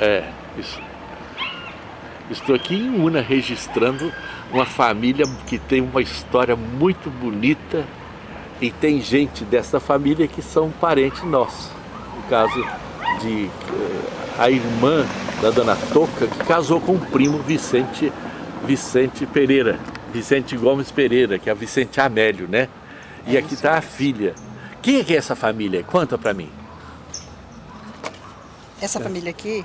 É, isso. Estou aqui em Una registrando uma família que tem uma história muito bonita e tem gente dessa família que são parentes nossos. No caso de eh, a irmã da dona Toca, que casou com o primo Vicente, Vicente Pereira, Vicente Gomes Pereira, que é a Vicente Amélio, né? E aqui está a filha. Quem é que é essa família? Conta para mim. Essa família aqui,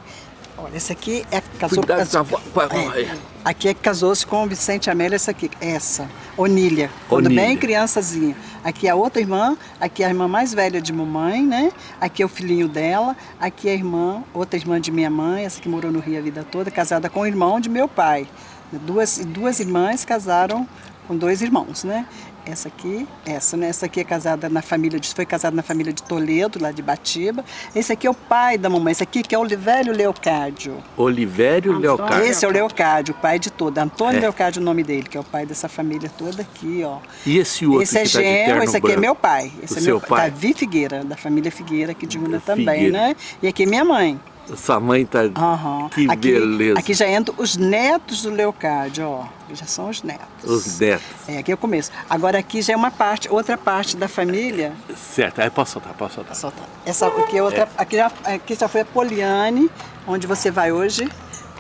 olha, essa aqui é casou, Cuidado casou com a vo- é, aqui é que casou-se com o Vicente Amélia, essa aqui, essa, Onília, quando Onília. bem criançazinha. Aqui é a outra irmã, aqui é a irmã mais velha de mamãe, né? Aqui é o filhinho dela, aqui é a irmã, outra irmã de minha mãe, essa que morou no Rio a vida toda, casada com o irmão de meu pai. Duas, duas irmãs casaram com dois irmãos, né? Essa aqui, essa, né? Essa aqui é casada na família de, foi casada na família de Toledo, lá de Batiba. Esse aqui é o pai da mamãe, esse aqui que é o Olivério Leocádio. Olivério Antônio. Leocádio. Esse é o Leocádio, o pai de toda. Antônio É. Leocádio é o nome dele, que é o pai dessa família toda aqui, ó. E esse outro esse é que tá de genro, terno esse aqui é branco? meu pai. Esse O é seu meu pai? Davi Figueira, da família Figueira aqui de Una também, né? E aqui é minha mãe. Sua mãe tá... Aham. Que aqui, beleza. Aqui já entram os netos do Leocádio, ó. Já são os netos. Os netos. É, aqui é o começo. Agora aqui já é uma parte, outra parte da família. Certo, aí posso soltar, posso soltar. Solta. Essa aqui é outra. Aqui, já, aqui já foi a Poliane, onde você vai hoje.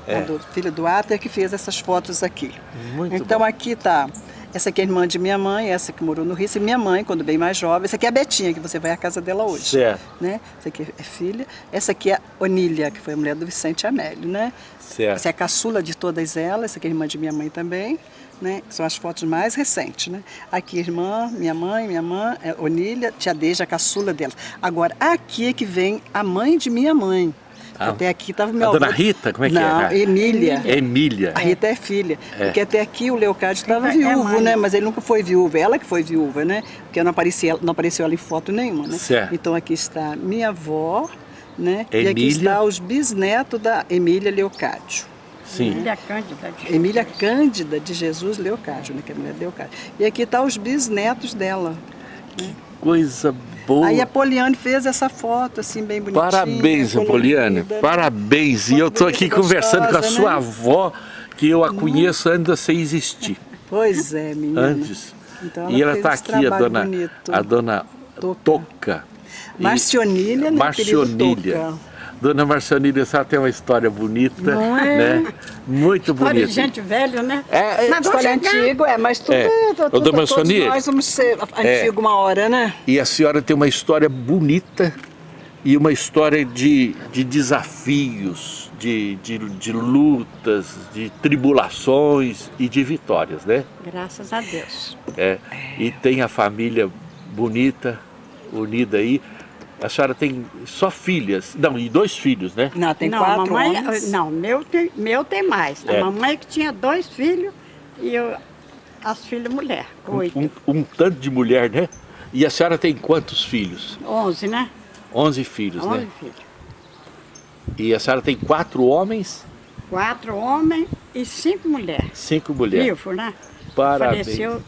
É. Do filho do Ater que fez essas fotos aqui. Muito então bom. aqui tá. Essa aqui é a irmã de minha mãe, essa que morou no Rio, essa é minha mãe, quando bem mais jovem. Essa aqui é a Betinha, que você vai à casa dela hoje. Certo. Né? Essa aqui é filha. Essa aqui é a Onília, que foi a mulher do Vicente Amélio, né? Certo. Essa é a caçula de todas elas, essa aqui é a irmã de minha mãe também, né? São as fotos mais recentes, né? Aqui irmã, minha mãe, minha mãe, é Onília, tia Deja, a caçula dela. Agora, aqui é que vem a mãe de minha mãe. Ah, até aqui estava meu a dona avô- Rita, como é que é? Não, Ah, Emília. Emília. A Rita é filha. É. Porque até aqui o Leocádio estava É viúvo, mãe. né? Mas ele nunca foi viúvo. Ela que foi viúva, né? Porque não, aparecia, não apareceu ela em foto nenhuma, né? Certo. Então aqui está minha avó, né? E aqui Emília. está os bisnetos da Emília Leocádio. Sim. Emília Cândida de Emília Jesus. Cândida de Jesus Leocádio, né? Que é a mulher de Leocádio. E aqui está os bisnetos dela. Coisa boa. Aí a Poliane fez essa foto, assim, bem bonitinha. Parabéns, colorida, Poliane. né? Parabéns. E eu tô aqui Gostosa, conversando com a né? sua avó, que eu a conheço antes sem existir. Pois é, menina. Antes. Então e ela está aqui, a dona, bonito. a dona Toca. Toca. Marcionília, né, Marcionília. Dona Marcionília, a senhora tem uma história bonita, é? né? Muito História bonita. de gente velha, né? É, é, Mas vou História antiga, é, mas tudo, É. é, Ô, tudo, dona todos nós vamos ser antigo uma hora, né? E a senhora tem uma história bonita e uma história de, de desafios, de, de, de lutas, de tribulações e de vitórias, né? Graças a Deus. É, e tem a família bonita, unida aí. A senhora tem só filhas, não, e dois filhos, né? Não, tem não, quatro mamãe, homens. Não, meu tem, meu tem mais. É. A mamãe que tinha dois filhos e eu, as filhas mulher, oito. Um, um tanto de mulher, né? E a senhora tem quantos filhos? Onze, né? Onze filhos, Onze né? filhos. E a senhora tem quatro homens, Quatro homens e cinco mulheres. cinco mulheres. Vivo, né? Parabéns. Faleceu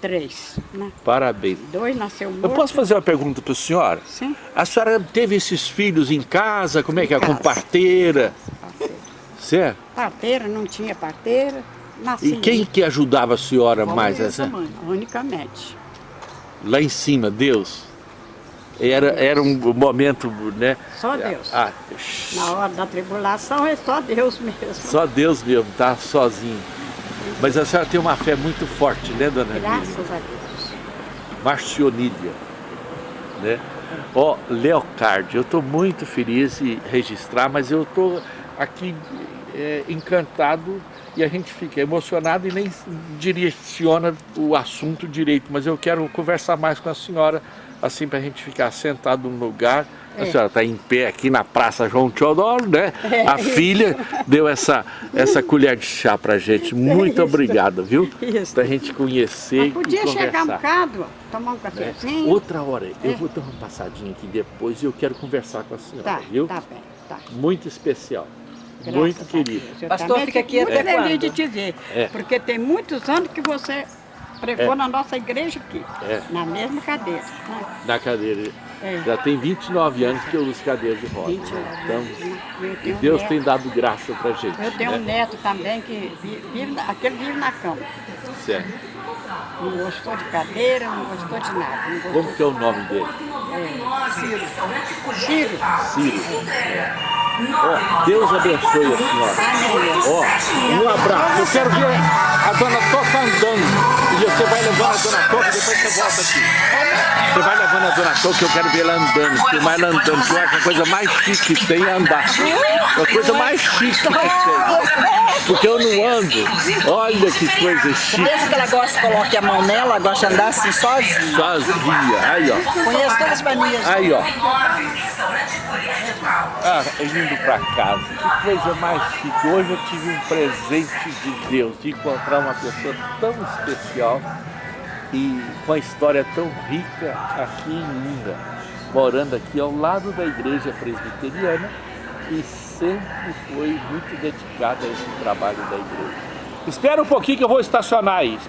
três, né? Parabéns. Dois nasceu morto. Eu posso fazer uma pergunta para a senhora? Sim. A senhora teve esses filhos em casa? Como é que é? Com parteira? Parteira. Certo? Parteira, não tinha parteira. Nasci E quem que ajudava a senhora mais? essa Essa? mãe. Unicamente. Lá em cima, Deus? Era, era um momento, né? Só Deus. Ah, Na hora da tribulação é só Deus mesmo. só Deus mesmo, tá sozinho. Mas a senhora tem uma fé muito forte, né, dona Lília? Graças a Deus. Marcionília, né? Ó, Leocard, eu estou muito feliz em registrar, mas eu estou aqui é, encantado e a gente fica emocionado e nem direciona o assunto direito, mas eu quero conversar mais com a senhora, assim para a gente ficar sentado no lugar. A É. senhora está em pé aqui na Praça João Teodoro, né? A filha deu essa, essa colher de chá pra gente. Muito Isso. obrigado, viu? Isso. Pra gente conhecer Mas podia e chegar um bocado, tomar um né? cafezinho. Outra hora, eu É. vou dar uma passadinha aqui depois e eu quero conversar com a senhora, Tá, viu? tá bem, tá. Muito especial, Graças muito a querido. Pastor, fica aqui muito até feliz quando? de te ver, É. porque tem muitos anos que você pregou na nossa igreja aqui, É. na mesma cadeira. né? Na cadeira. É. Já tem 29 anos que eu uso cadeira de rodas. 29 né? Então, e um Deus neto. tem dado graça pra gente. Eu tenho né? um neto também que vi- vive, aquele vive na cama. Certo. Não gostou de cadeira, não gostou de nada. Gostou Como que é o nome dele? Ciro. Ciro. Ciro. Ó, Deus abençoe a senhora. Ó, um abraço. Eu quero ver a dona Toca você vai levando a dona Toca, depois você volta aqui. Você vai levando a dona Toca, eu quero ver ela andando, filmar ela andando, eu acho que a coisa mais chique que tem é andar. É a coisa mais chique que tem. Porque eu não ando. Olha que coisa chique. Pensa que ela gosta, coloque a mão nela, gosta de andar assim sozinha. Sozinha. Aí, ó. Conheço todas as manias. Aí, ó. Ah, indo pra casa. Que coisa mais chique. Hoje eu tive um presente de Deus, de encontrar uma pessoa tão especial e com a história tão rica aqui em Linda, morando aqui ao lado da igreja presbiteriana e sempre foi muito dedicada a esse trabalho da igreja. Espera um pouquinho que eu vou estacionar aí.